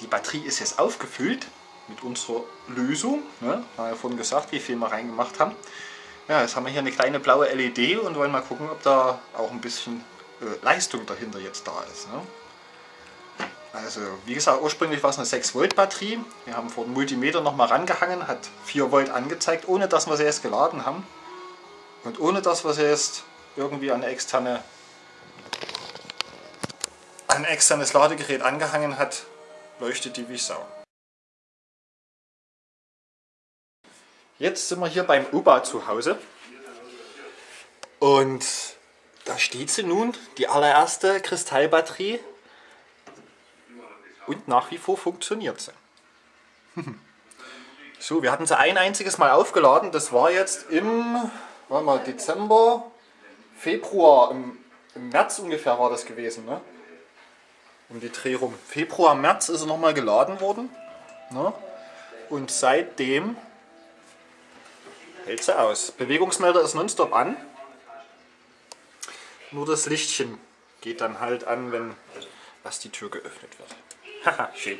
die Batterie ist jetzt aufgefüllt mit unserer Lösung. Ne? Haben ja vorhin gesagt, wie viel wir reingemacht haben. Ja, jetzt haben wir hier eine kleine blaue LED und wollen mal gucken, ob da auch ein bisschen äh, Leistung dahinter jetzt da ist. Ne? Also wie gesagt, ursprünglich war es eine 6 Volt Batterie. Wir haben vor den Multimeter nochmal rangehangen, hat 4 Volt angezeigt, ohne dass wir sie jetzt geladen haben. Und ohne dass wir sie jetzt irgendwie an externe ein externes Ladegerät angehangen hat, leuchtet die wie Sau. Jetzt sind wir hier beim Opa zu Hause und da steht sie nun, die allererste Kristallbatterie und nach wie vor funktioniert sie. so, wir hatten sie ein einziges Mal aufgeladen, das war jetzt im mal, Dezember, Februar, im, im März ungefähr war das gewesen. Ne? Um die Dreh rum. Februar, März ist er nochmal geladen worden. Ne? Und seitdem hält sie aus. Bewegungsmelder ist nonstop an. Nur das Lichtchen geht dann halt an, wenn was die Tür geöffnet wird. Haha, schön.